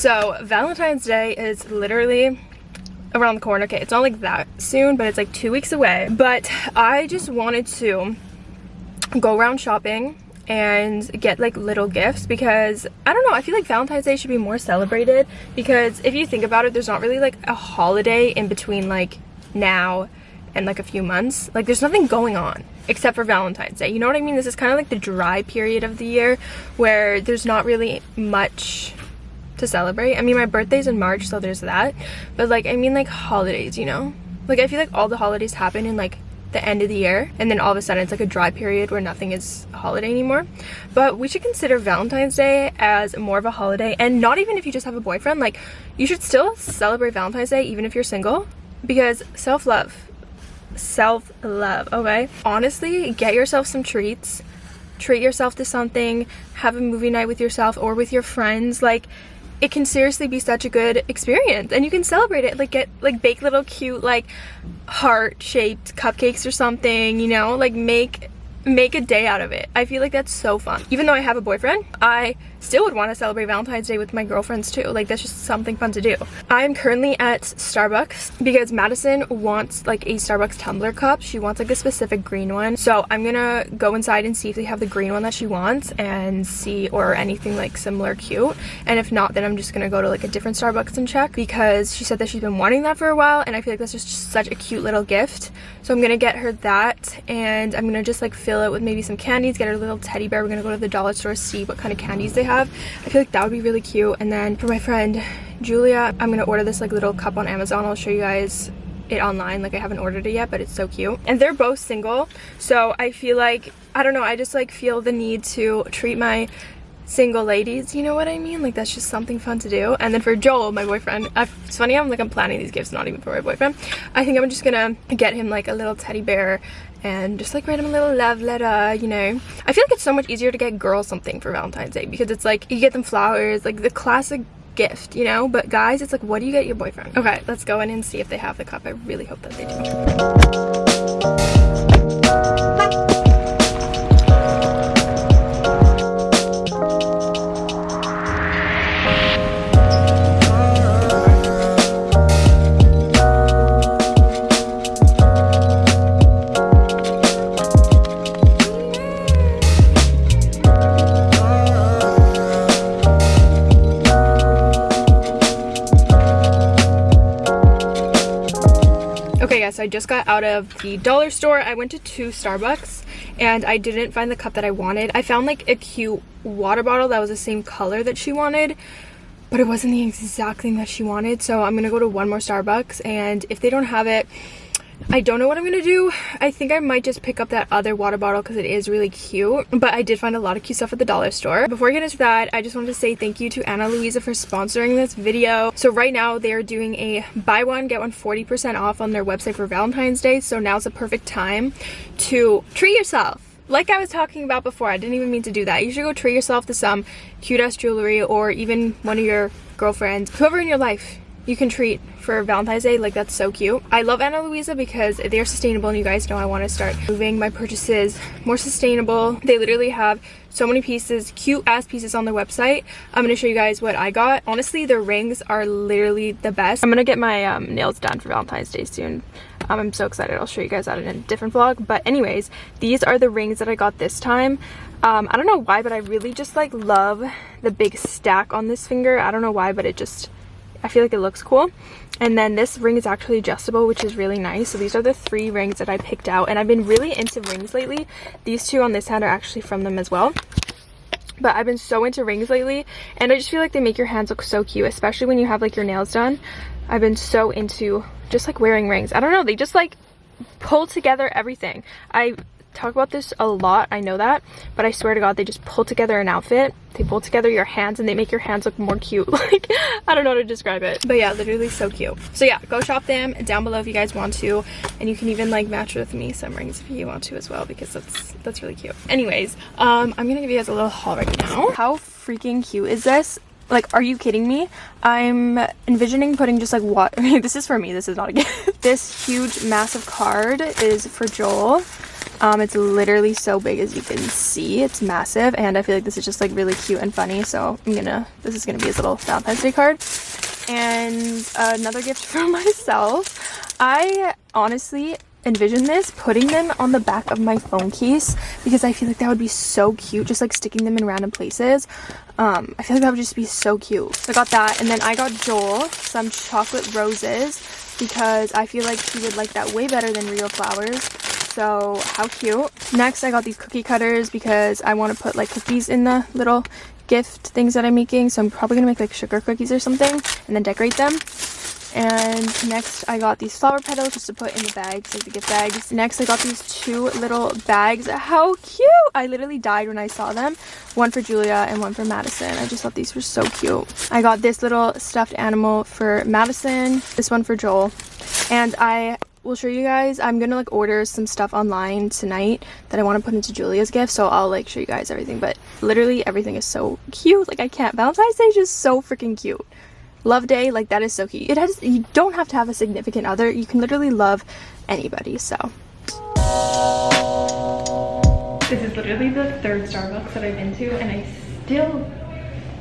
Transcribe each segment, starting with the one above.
So Valentine's Day is literally around the corner. Okay, it's not like that soon, but it's like two weeks away. But I just wanted to go around shopping and get like little gifts because I don't know I feel like Valentine's Day should be more celebrated because if you think about it there's not really like a holiday in between like now and like a few months like there's nothing going on except for Valentine's Day you know what I mean this is kind of like the dry period of the year where there's not really much to celebrate. I mean my birthday's in March so there's that. But like I mean like holidays you know? Like I feel like all the holidays happen in like the end of the year and then all of a sudden it's like a dry period where nothing is a holiday anymore. But we should consider valentine's day as more of a holiday and not even if you just have a boyfriend like you should still celebrate valentine's day even if you're single because self-love self-love okay? Honestly get yourself some treats. Treat yourself to something. Have a movie night with yourself or with your friends. Like it can seriously be such a good experience and you can celebrate it like get like bake little cute like heart shaped cupcakes or something you know? Like make make a day out of it. I feel like that's so fun. Even though i have a boyfriend i still would want to celebrate Valentine's Day with my girlfriends too. Like that's just something fun to do. I'm currently at Starbucks because Madison wants like a Starbucks tumbler cup. She wants like a specific green one. So I'm gonna go inside and see if they have the green one that she wants and see or anything like similar cute. And if not, then I'm just gonna go to like a different Starbucks and check because she said that she's been wanting that for a while and I feel like that's just such a cute little gift. So I'm gonna get her that and I'm gonna just like fill it with maybe some candies, get her a little teddy bear. We're gonna go to the dollar store, see what kind of candies they have have. I feel like that would be really cute. And then for my friend Julia, I'm gonna order this like little cup on Amazon. I'll show you guys it online like I haven't ordered it yet but it's so cute and they're both single so I feel like I don't know I just like feel the need to treat my single ladies you know what I mean like that's just something fun to do and then for Joel my boyfriend it's funny I'm like I'm planning these gifts not even for my boyfriend I think I'm just gonna get him like a little teddy bear and just like write them a little love letter you know. I feel like it's so much easier to get girls something for valentine's day because it's like you get them flowers like the classic gift you know. But guys it's like what do you get your boyfriend? Okay let's go in and see if they have the cup. I really hope that they do I just got out of the dollar store. I went to two Starbucks and I didn't find the cup that I wanted. I found like a cute water bottle that was the same color that she wanted but it wasn't the exact thing that she wanted so i'm gonna go to one more starbucks and if they don't have it I don't know what I'm gonna do. I think I might just pick up that other water bottle because it is really cute. But I did find a lot of cute stuff at the dollar store. Before I get into that, I just wanted to say thank you to Ana Luisa for sponsoring this video. So right now they're doing a buy one, get one 40% off on their website for Valentine's Day. So now's the perfect time to treat yourself like I was talking about before, I didn't even mean to do that. You should go treat yourself to some cute ass jewelry or even one of your girlfriends, whoever in your life you can treat for Valentine's Day. Like that's so cute. I love Ana Luisa because they're sustainable and you guys know I want to start moving my purchases more sustainable. They literally have so many pieces, cute ass pieces on their website. I'm going to show you guys what I got. Honestly, their rings are literally the best. I'm going to get my um, nails done for Valentine's Day soon. Um, I'm so excited. I'll show you guys that in a different vlog. But anyways, these are the rings that I got this time. Um, I don't know why, but I really just like love the big stack on this finger. I don't know why, but it just I feel like it looks cool. And then this ring is actually adjustable, which is really nice. So these are the three rings that I picked out. And I've been really into rings lately. These two on this hand are actually from them as well. But I've been so into rings lately. And I just feel like they make your hands look so cute, especially when you have like your nails done. I've been so into just like wearing rings. I don't know, they just like pull together everything. I talk about this a lot i know that but i swear to god they just pull together an outfit. They pull together your hands and they make your hands look more cute. Like i don't know how to describe it. But yeah literally so cute. So yeah go shop them down below if you guys want to. And you can even like match with me some rings if you want to as well because that's that's really cute. Anyways um i'm gonna give you guys a little haul right now. How freaking cute is this? Like are you kidding me? I'm envisioning putting just like what this is for me this is not a gift. This huge massive card is for joel Um, it's literally so big as you can see. It's massive and I feel like this is just like really cute and funny. So I'm gonna, this is gonna be his little Valentine's Day card. And another gift from myself. I honestly envision this putting them on the back of my phone case because I feel like that would be so cute just like sticking them in random places um I feel like that would just be so cute so I got that and then I got Joel some chocolate roses because I feel like he would like that way better than real flowers. So how cute. Next i got these cookie cutters because i want to put like cookies in the little gift things that i'm making. So i'm probably gonna make like sugar cookies or something and then decorate them and next i got these flower petals just to put in the bags like the gift bags. Next i got these two little bags. How cute! I literally died when i saw them. One for julia and one for madison. I just thought these were so cute. I got this little stuffed animal for madison this one for joel. And i will show you guys i'm gonna like order some stuff online tonight that i want to put into julia's gift so i'll like show you guys everything. But literally everything is so cute. Like i can't valentine's day is just so freaking cute love day like that is so cute it has you don't have to have a significant other you can literally love anybody so this is literally the third starbucks that i've been to and i still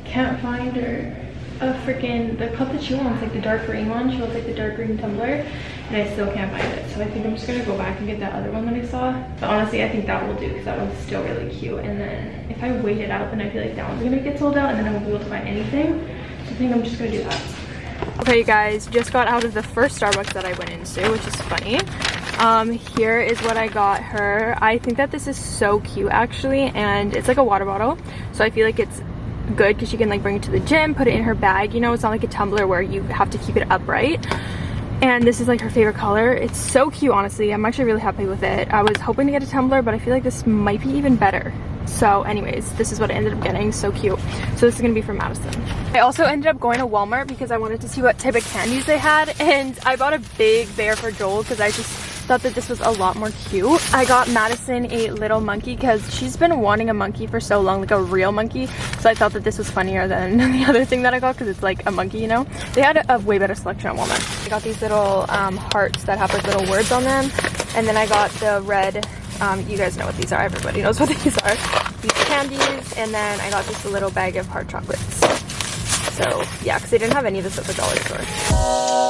can't find her a freaking the cup that she wants like the dark green one she wants like the dark green tumbler and I still can't find it. So I think I'm just gonna go back and get that other one that I saw. But honestly, I think that will do because that one's still really cute. And then if I wait it out, then I feel like that one's gonna get sold out and then I won't be able to find anything. Think I'm just gonna do that. Okay, you guys, just got out of the first Starbucks that I went into, which is funny. Um, here is what I got her. I think that this is so cute actually, and it's like a water bottle. So I feel like it's good because she can like bring it to the gym, put it in her bag. You know, it's not like a tumbler where you have to keep it upright and this is like her favorite color it's so cute honestly i'm actually really happy with it i was hoping to get a tumbler but i feel like this might be even better so anyways this is what i ended up getting so cute so this is gonna be for madison i also ended up going to walmart because i wanted to see what type of candies they had and i bought a big bear for joel because i just thought that this was a lot more cute. I got Madison a little monkey because she's been wanting a monkey for so long, like a real monkey. So I thought that this was funnier than the other thing that I got because it's like a monkey, you know? They had a, a, way better selection at Walmart. I got these little um, hearts that have like little words on them. And then I got the red, um, you guys know what these are, everybody knows what these are. These candies, and then I got just a little bag of hard chocolates. So yeah, because they didn't have any of this at the dollar store.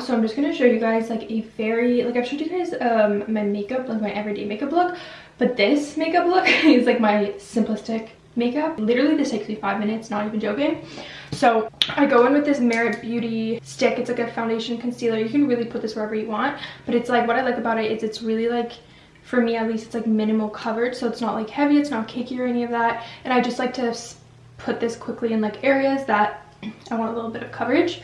So i'm just gonna show you guys like a very like i've showed you guys um my makeup like my everyday makeup look but this makeup look is like my simplistic makeup. Literally this takes me five minutes not even joking. So i go in with this merit beauty stick. It's like a foundation concealer. You can really put this wherever you want but it's like what i like about it is it's really like for me at least it's like minimal coverage so it's not like heavy it's not cakey or any of that and i just like to put this quickly in like areas that I want a little bit of coverage.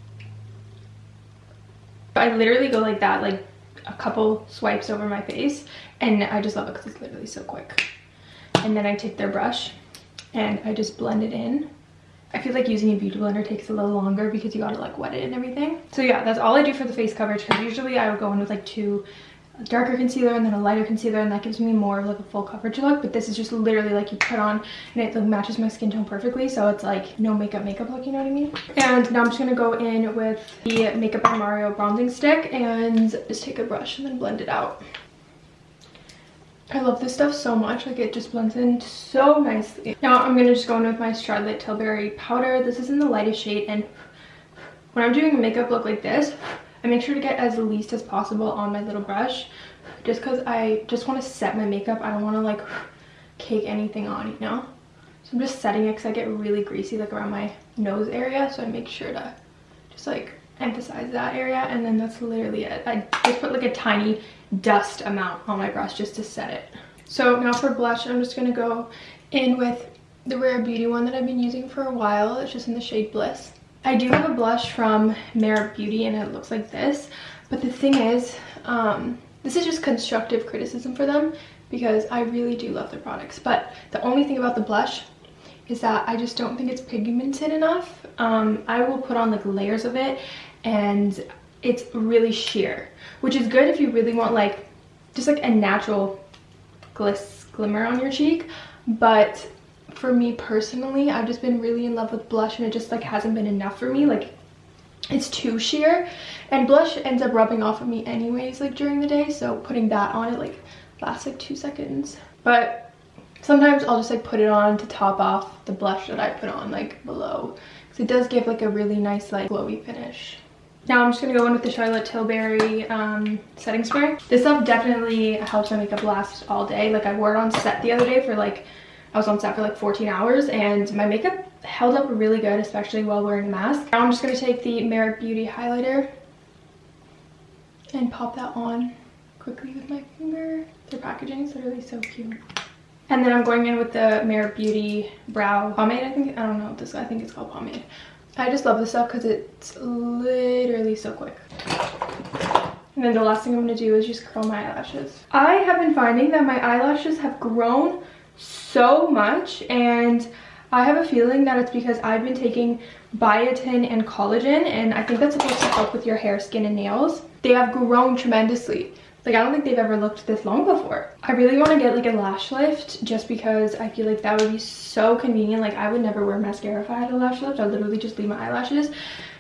I literally go like that, like a couple swipes over my face. And I just love it because it's literally so quick. And then I take their brush and I just blend it in. I feel like using a beauty blender takes a little longer because you gotta like wet it and everything. So yeah, that's all I do for the face coverage because usually I would go in with like two darker concealer and then a lighter concealer and that gives me more of like a full coverage look but this is just literally like you put on and it like matches my skin tone perfectly so it's like no makeup makeup look you know what i mean and now i'm just gonna go in with the makeup by mario bronzing stick and just take a brush and then blend it out I love this stuff so much, like it just blends in so nicely. Now I'm going to just go in with my Charlotte Tilbury powder. This is in the lightest shade and when I'm doing a makeup look like this, I make sure to get as least as possible on my little brush just because I just want to set my makeup. I don't want to like cake anything on, you know? So I'm just setting it because I get really greasy like around my nose area. So I make sure to just like emphasize that area and then that's literally it. I just put like a tiny dust amount on my brush just to set it. So now for blush, I'm just going to go in with the Rare Beauty one that I've been using for a while. It's just in the shade Bliss. I do have a blush from Merit Beauty and it looks like this. But the thing is, um, this is just constructive criticism for them because I really do love their products. But the only thing about the blush is that I just don't think it's pigmented enough. Um, I will put on like layers of it and it's really sheer, which is good if you really want like just like a natural gliss glimmer on your cheek. But for me personally, I've just been really in love with blush and it just like hasn't been enough for me. Like it's too sheer and blush ends up rubbing off of me anyways like during the day. So putting that on it like lasts like two seconds. But sometimes I'll just like put it on to top off the blush that I put on like below. Because it does give like a really nice like glowy finish. Now I'm just going to go in with the Charlotte Tilbury um, setting spray. This stuff definitely helps my makeup last all day. Like I wore it on set the other day for like I was on set for like 14 hours and my makeup held up really good, especially while wearing a mask. Now I'm just going to take the Merit Beauty highlighter and pop that on quickly with my finger. Their packaging is literally so cute. And then I'm going in with the Merit Beauty Brow Pomade, I think. I don't know this, I think it's called pomade. I just love this stuff because it's literally so quick. And then the last thing I'm going to do is just curl my eyelashes. I have been finding that my eyelashes have grown so much and I have a feeling that it's because I've been taking biotin and collagen and I think that's supposed to help with your hair, skin, and nails. They have grown tremendously. Like I don't think they've ever looked this long before. I really want to get like a lash lift just because I feel like that would be so convenient. Like I would never wear mascara if I had a lash lift. I'd literally just leave my eyelashes.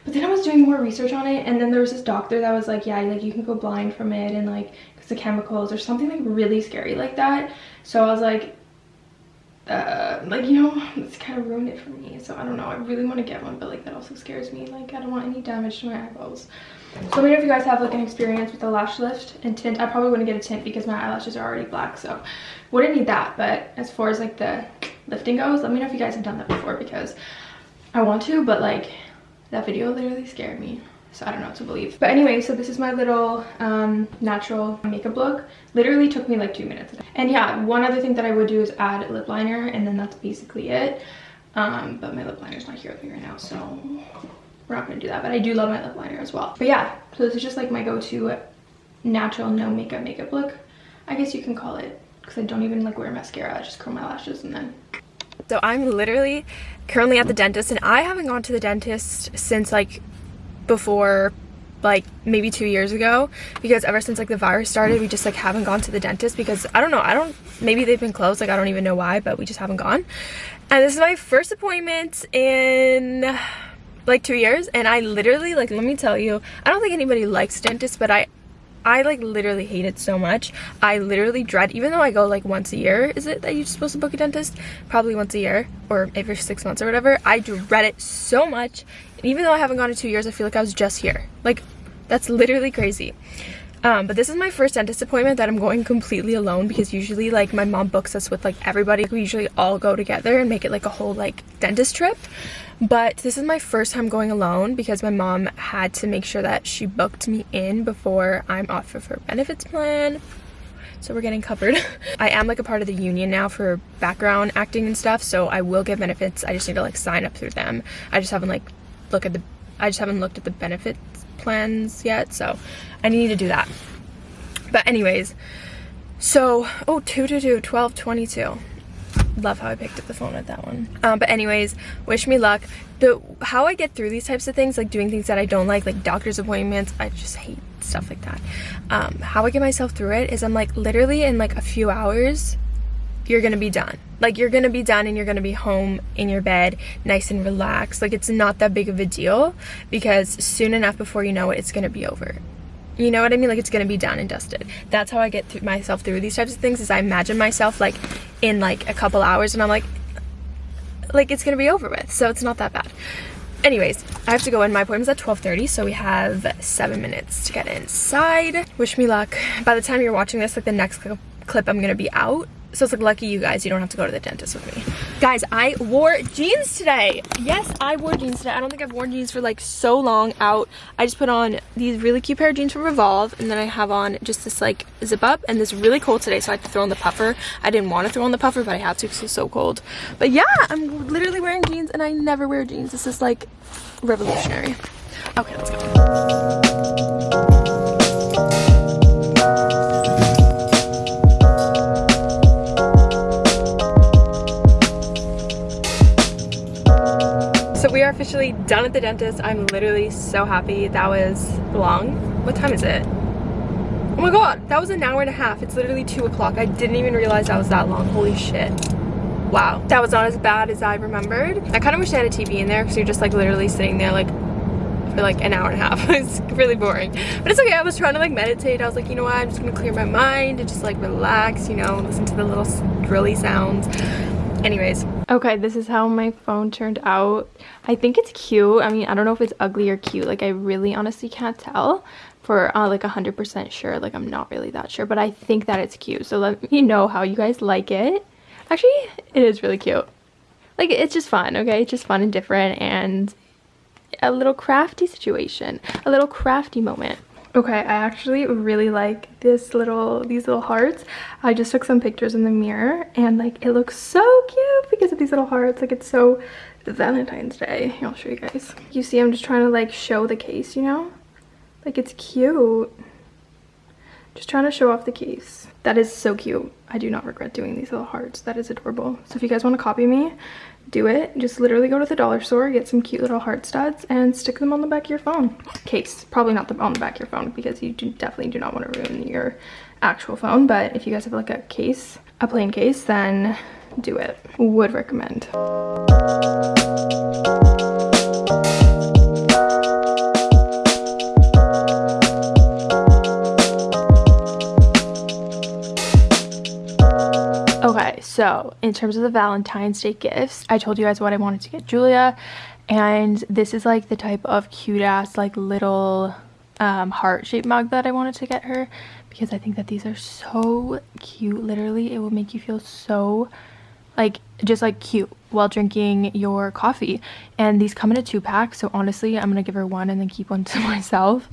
But then I was doing more research on it and then there was this doctor that was like, yeah, like you can go blind from it and like because the chemicals or something like really scary like that. So I was like, uh, like you know it's kind of ruined it for me so i don't know. I really want to get one but like that also scares me. Like i don't want any damage to my eyeballs. So let me know if you guys have like an experience with a lash lift and tint. I probably wouldn't get a tint because my eyelashes are already black so wouldn't need that. But as far as like the lifting goes let me know if you guys have done that before because i want to but like that video literally scared me so I don't know what to believe. But anyway, so this is my little um, natural makeup look. Literally took me like two minutes. And yeah, one other thing that I would do is add lip liner and then that's basically it. Um, but my lip liner is not here with me right now, so we're not gonna do that. But I do love my lip liner as well. But yeah, so this is just like my go-to natural no makeup makeup look. I guess you can call it because I don't even like wear mascara. I just curl my lashes and then so I'm literally currently at the dentist and I haven't gone to the dentist since like before like maybe two years ago because ever since like the virus started we just like haven't gone to the dentist because I don't know I don't maybe they've been closed like I don't even know why but we just haven't gone. And this is my first appointment in like two years and I literally like let me tell you I don't think anybody likes dentists but I I like literally hate it so much. I literally dread, even though I go like once a year, is it that you're supposed to book a dentist? Probably once a year or every six months or whatever. I dread it so much. And even though I haven't gone in two years, I feel like I was just here. Like that's literally crazy. Um, but this is my first dentist appointment that I'm going completely alone because usually like my mom books us with like everybody. We usually all go together and make it like a whole like dentist trip. But this is my first time going alone because my mom had to make sure that she booked me in before I'm off of her benefits plan. So we're getting covered. I am like a part of the union now for background acting and stuff so i will get benefits. I just need to like sign up through them. I just haven't like look at the i just haven't looked at the benefits plans yet so i need to do that but anyways so oh 2 to 2 12 22 love how I picked up the phone at that one. Um, but anyways, wish me luck. The How I get through these types of things, like doing things that I don't like, like doctor's appointments, I just hate stuff like that. Um, how I get myself through it is I'm like literally in like a few hours, you're gonna be done. Like you're gonna be done and you're gonna be home in your bed, nice and relaxed. Like it's not that big of a deal because soon enough before you know it, it's gonna be over. You know what I mean? Like it's gonna be done and dusted. That's how I get myself through these types of things is I imagine myself like in like a couple hours and I'm like, like it's gonna be over with. So it's not that bad. Anyways, I have to go in. My appointment's at 12.30, so we have seven minutes to get inside. Wish me luck. By the time you're watching this, like the next clip I'm gonna be out. So it's like lucky you guys, you don't have to go to the dentist with me. Guys, I wore jeans today. Yes, I wore jeans today. I don't think I've worn jeans for like so long out. I just put on these really cute pair of jeans from Revolve and then I have on just this like zip up and this really cold today so I had to throw on the puffer. I didn't want to throw on the puffer but I had to because it's so cold. But yeah, I'm literally wearing jeans and I never wear jeans. This is like revolutionary. Okay, let's go. Are officially done at the dentist. I'm literally so happy. That was long. What time is it? Oh my god, that was an hour and a half. It's literally 2 o'clock. I didn't even realize that was that long. Holy shit. Wow. That was not as bad as I remembered. I kind of wish I had a TV in there because you're just like literally sitting there like for like an hour and a half. it's really boring. But it's okay. I was trying to like meditate. I was like, you know what? I'm just going to clear my mind and just like relax, you know, listen to the little drilly sounds anyways okay this is how my phone turned out. I think it's cute. I mean i don't know if it's ugly or cute. Like i really honestly can't tell for uh, like a hundred percent sure. Like i'm not really that sure but i think that it's cute. So let me know how you guys like it. Actually it is really cute. Like it's just fun okay? It's just fun and different and a little crafty situation a little crafty moment Okay, I actually really like this little, these little hearts. I just took some pictures in the mirror and like it looks so cute because of these little hearts. Like it's so Valentine's Day. I'll show you guys. You see I'm just trying to like show the case, you know? Like it's cute. Just trying to show off the case. That is so cute. I do not regret doing these little hearts. That is adorable. So if you guys want to copy me, do it. Just literally go to the dollar store, get some cute little heart studs, and stick them on the back of your phone. Case. Probably not the, on the back of your phone because you do, definitely do not want to ruin your actual phone. But if you guys have like a case, a plain case, then do it. Would recommend. So in terms of the Valentine's Day gifts, I told you guys what I wanted to get Julia. And this is like the type of cute ass like little um, heart-shaped mug that I wanted to get her. Because I think that these are so cute. Literally, it will make you feel so like just like cute while drinking your coffee and these come in a two pack so honestly i'm gonna give her one and then keep one to myself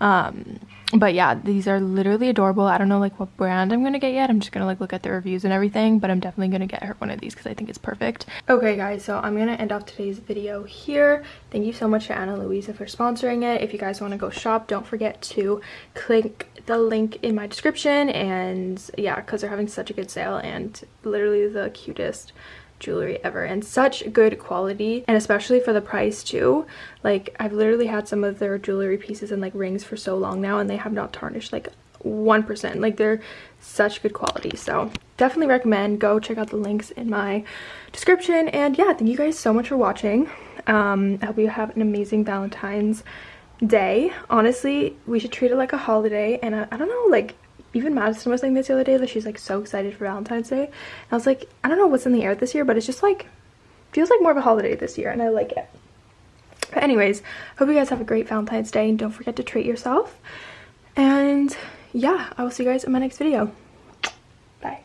um but yeah these are literally adorable. I don't know like what brand i'm gonna get yet. I'm just gonna like look at the reviews and everything but i'm definitely gonna get her one of these because i think it's perfect. Okay guys so i'm gonna end off today's video here. Thank you so much to ana luisa for sponsoring it. If you guys want to go shop don't forget to click the link in my description and yeah because they're having such a good sale and literally the cutest jewelry ever and such good quality and especially for the price too. Like i've literally had some of their jewelry pieces and like rings for so long now and they have not tarnished like one percent. Like they're such good quality so definitely recommend. Go check out the links in my description and yeah thank you guys so much for watching. Um i hope you have an amazing valentine's day. Honestly we should treat it like a holiday and I, I don't know like even Madison was saying this the other day that she's like so excited for Valentine's Day. And I was like, I don't know what's in the air this year, but it's just like feels like more of a holiday this year and I like it. But anyways, hope you guys have a great Valentine's Day and don't forget to treat yourself. And yeah, I will see you guys in my next video. Bye.